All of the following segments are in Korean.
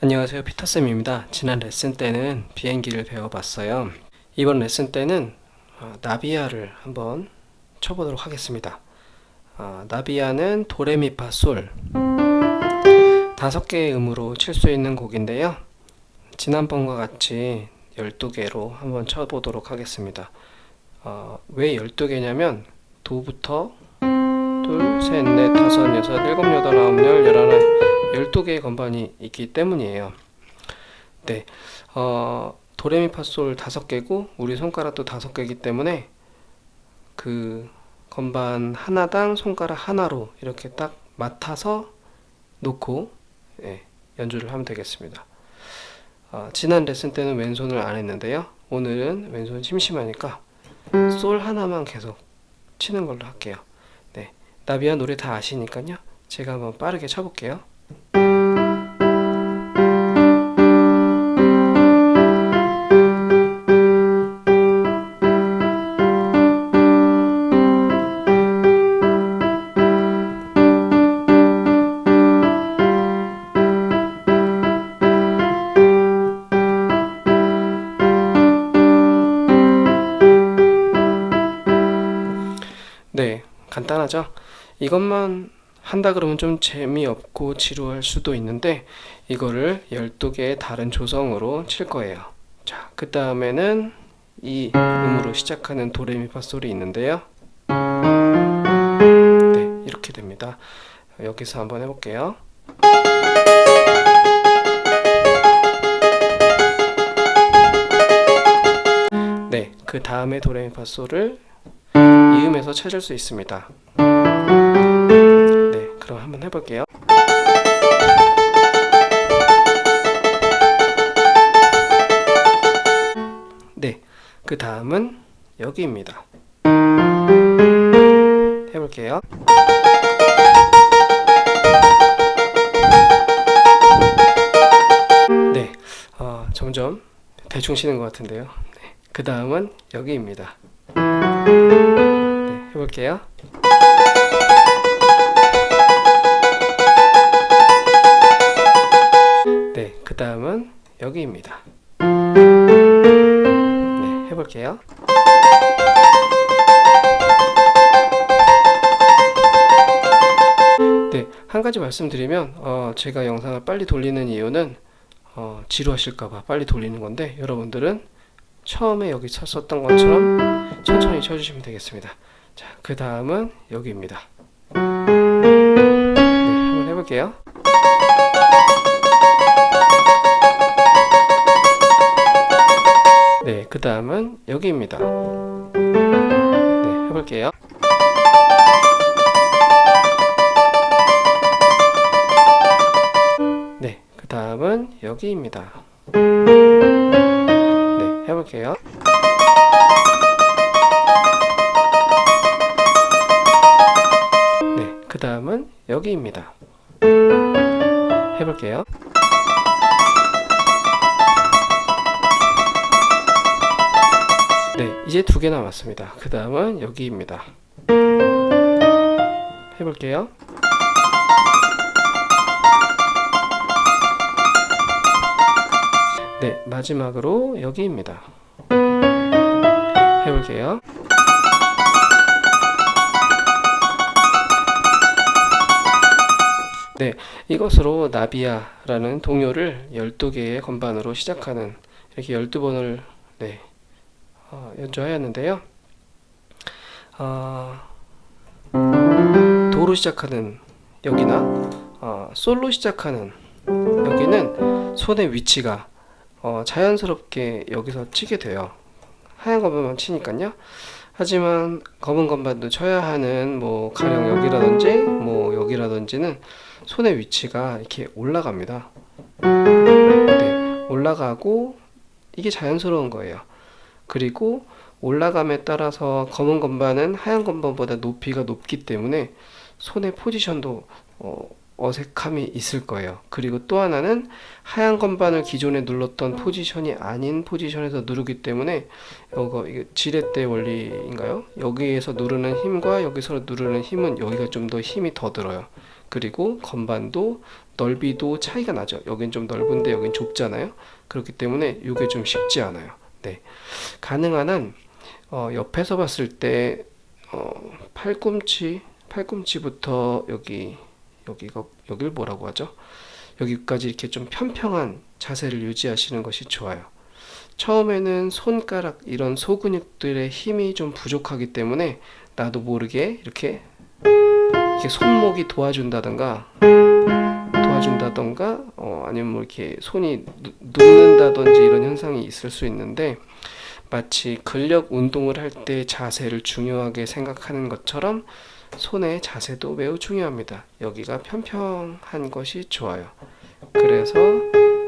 안녕하세요. 피터쌤입니다. 지난 레슨 때는 비행기를 배워봤어요. 이번 레슨 때는 어, 나비야를 한번 쳐보도록 하겠습니다. 어, 나비야는 도레미파 솔. 다섯 개의 음으로 칠 수 있는 곡인데요. 지난번과 같이 12개로 한번 쳐보도록 하겠습니다. 어, 왜 12개냐면 도부터 둘, 셋, 넷, 다섯, 여섯, 일곱, 여덟, 아홉, 열, 열하나 12개의 건반이 있기 때문이에요. 네, 어, 도레미파솔 5개고 우리 손가락도 5개이기 때문에 그 건반 하나당 손가락 하나로 이렇게 딱 맡아서 놓고 예, 연주를 하면 되겠습니다. 어, 지난 레슨 때는 왼손을 안 했는데요. 오늘은 왼손 심심하니까 솔 하나만 계속 치는 걸로 할게요. 네, 나비야 노래 다 아시니까요. 제가 한번 빠르게 쳐볼게요. 네 간단하죠? 이것만 한다 그러면 좀 재미없고 지루할 수도 있는데 이거를 12개의 다른 조성으로 칠 거예요. 자 그 다음에는 이 음으로 시작하는 도레미파 솔이 있는데요. 네 이렇게 됩니다. 여기서 한번 해볼게요. 네그 다음에 도레미파 솔을 이음에서 찾을 수 있습니다. 네 그럼 한번 해볼게요. 네그 다음은 여기입니다. 해볼게요. 네 어, 점점 대충 치는 것 같은데요. 네, 그 다음은 여기입니다. 네, 해볼게요 그 다음은 여기입니다. 네, 해볼게요. 네, 한 가지 말씀드리면 어, 제가 영상을 빨리 돌리는 이유는 어, 지루하실까봐 빨리 돌리는 건데 여러분들은 처음에 여기 쳤었던 것처럼 천천히 쳐주시면 되겠습니다. 자, 그 다음은 여기입니다. 네, 한번 해볼게요. 네, 그 다음은 여기입니다. 네, 해볼게요. 네, 그 다음은 여기입니다. 네, 해볼게요. 네, 그 다음은 여기입니다. 해볼게요. 네, 이제 두 개 남았습니다. 그 다음은 여기입니다. 해볼게요. 네, 마지막으로 여기입니다. 해볼게요. 네, 이것으로 나비야 라는 동요를 12개의 건반으로 시작하는 이렇게 12번을 네, 어, 연주하였는데요. 어, 도로 시작하는 여기나 어, 솔로 시작하는 여기는 손의 위치가 어, 자연스럽게 여기서 치게 돼요. 하얀 건반만 치니까요. 하지만 검은 건반도 쳐야 하는 뭐 가령 여기라든지 뭐 여기라든지는 손의 위치가 이렇게 올라갑니다. 네, 올라가고 이게 자연스러운 거예요. 그리고 올라감에 따라서 검은 건반은 하얀 건반보다 높이가 높기 때문에 손의 포지션도 어, 어색함이 있을 거예요. 그리고 또 하나는 하얀 건반을 기존에 눌렀던 포지션이 아닌 포지션에서 누르기 때문에 이거 지렛대 원리인가요? 여기에서 누르는 힘과 여기서 누르는 힘은 여기가 좀 더 힘이 더 들어요. 그리고 건반도 넓이도 차이가 나죠. 여긴 좀 넓은데 여긴 좁잖아요. 그렇기 때문에 이게 좀 쉽지 않아요. 네. 가능한 한 어, 옆에서 봤을 때 어, 팔꿈치 팔꿈치부터 여기 여기가 여길 뭐라고 하죠? 여기까지 이렇게 좀 평평한 자세를 유지하시는 것이 좋아요. 처음에는 손가락 이런 소근육들의 힘이 좀 부족하기 때문에 나도 모르게 이렇게 이렇게 손목이 도와준다던가 도와준다던가 어, 아니면 뭐 이렇게 손이 누- 눕는다든지 이런 현상이 있을 수 있는데 마치 근력 운동을 할 때 자세를 중요하게 생각하는 것처럼 손의 자세도 매우 중요합니다. 여기가 평평한 것이 좋아요. 그래서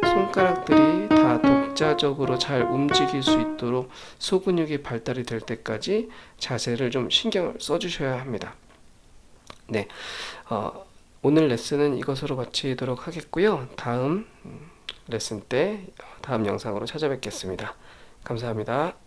손가락들이 다 독자적으로 잘 움직일 수 있도록 소근육이 발달이 될 때까지 자세를 좀 신경을 써주셔야 합니다. 네, 어, 오늘 레슨은 이것으로 마치도록 하겠고요. 다음 음, 레슨 때 다음 영상으로 찾아뵙겠습니다. 감사합니다.